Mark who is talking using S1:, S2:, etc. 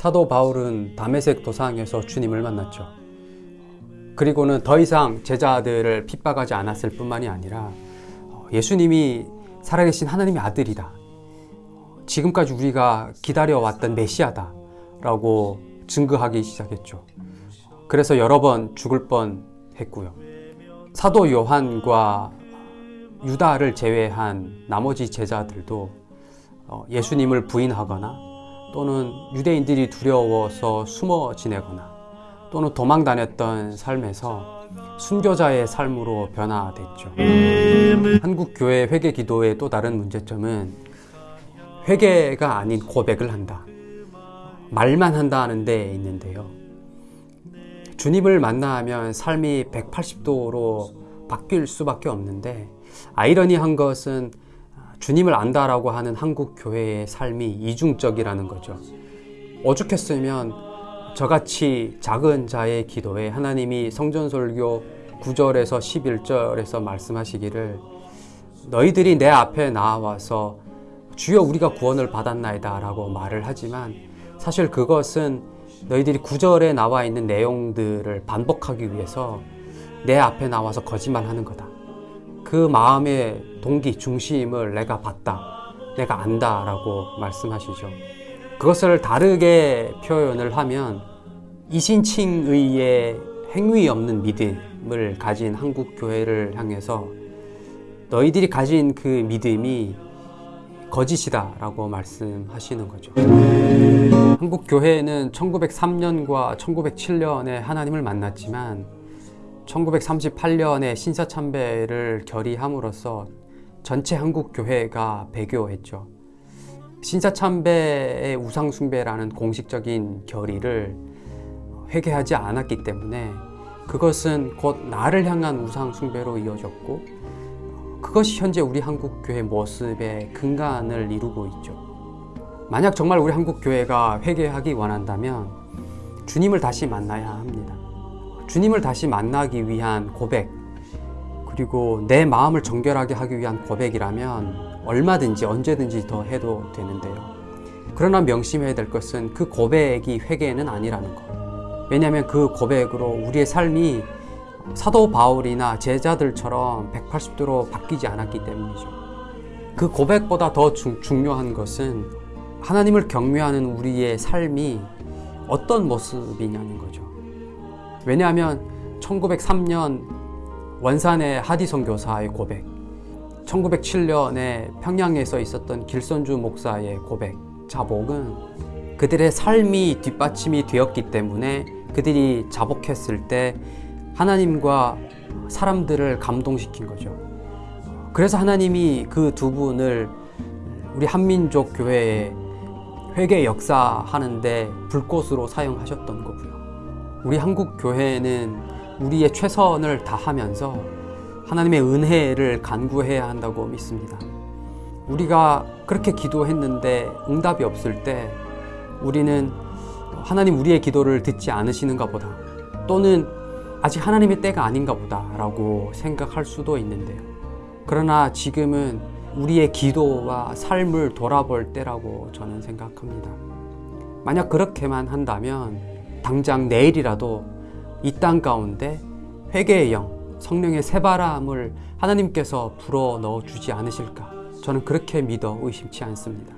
S1: 사도 바울은 담에색 도상에서 주님을 만났죠. 그리고는 더 이상 제자들을 핍박하지 않았을 뿐만이 아니라 예수님이 살아계신 하나님의 아들이다. 지금까지 우리가 기다려왔던 메시아다. 라고 증거하기 시작했죠. 그래서 여러 번 죽을 뻔 했고요. 사도 요한과 유다를 제외한 나머지 제자들도 어, 예수님을 부인하거나 또는 유대인들이 두려워서 숨어 지내거나 또는 도망 다녔던 삶에서 순교자의 삶으로 변화됐죠. 한국 교회 회개 기도의 또 다른 문제점은 회개가 아닌 고백을 한다. 말만 한다 하는 데 있는데요. 주님을 만나면 삶이 180도로 바뀔 수밖에 없는데 아이러니한 것은 주님을 안다라고 하는 한국 교회의 삶이 이중적이라는 거죠. 오죽했으면 저같이 작은 자의 기도에 하나님이 성전설교 9절에서 11절에서 말씀하시기를 너희들이 내 앞에 나와서 주여 우리가 구원을 받았나이다 라고 말을 하지만 사실 그것은 너희들이 9절에 나와 있는 내용들을 반복하기 위해서 내 앞에 나와서 거짓말하는 거다. 그 마음의 동기, 중심을 내가 봤다. 내가 안다. 라고 말씀하시죠. 그것을 다르게 표현을 하면 이신칭의의 행위 없는 믿음을 가진 한국 교회를 향해서 너희들이 가진 그 믿음이 거짓이다 라고 말씀하시는 거죠. 한국 교회는 1903년과 1907년에 하나님을 만났지만 1938년에 신사참배를 결의함으로써 전체 한국 교회가 배교했죠. 신사참배의 우상숭배라는 공식적인 결의를 회개하지 않았기 때문에 그것은 곧 나를 향한 우상숭배로 이어졌고 그것이 현재 우리 한국 교회 모습의 근간을 이루고 있죠. 만약 정말 우리 한국 교회가 회개하기 원한다면 주님을 다시 만나야 합니다. 주님을 다시 만나기 위한 고백 그리고 내 마음을 정결하게 하기 위한 고백이라면 얼마든지 언제든지 더 해도 되는데요. 그러나 명심해야 될 것은 그 고백이 회개는 아니라는 것. 왜냐하면 그 고백으로 우리의 삶이 사도 바울이나 제자들처럼 180도로 바뀌지 않았기 때문이죠. 그 고백보다 더 중, 중요한 것은 하나님을 경외하는 우리의 삶이 어떤 모습이냐는 거죠. 왜냐하면 1903년 원산의 하디성 교사의 고백, 1907년에 평양에서 있었던 길선주 목사의 고백, 자복은 그들의 삶이 뒷받침이 되었기 때문에 그들이 자복했을 때 하나님과 사람들을 감동시킨 거죠. 그래서 하나님이 그 두 분을 우리 한민족 교회에 회개 역사하는데 불꽃으로 사용하셨던 거고요. 우리 한국 교회는 우리의 최선을 다하면서 하나님의 은혜를 간구해야 한다고 믿습니다. 우리가 그렇게 기도했는데 응답이 없을 때 우리는 하나님 우리의 기도를 듣지 않으시는가 보다 또는 아직 하나님의 때가 아닌가 보다 라고 생각할 수도 있는데요. 그러나 지금은 우리의 기도와 삶을 돌아볼 때라고 저는 생각합니다. 만약 그렇게만 한다면 당장 내일이라도 이 땅 가운데 회개의 영, 성령의 새바람을 하나님께서 불어 넣어 주지 않으실까? 저는 그렇게 믿어 의심치 않습니다.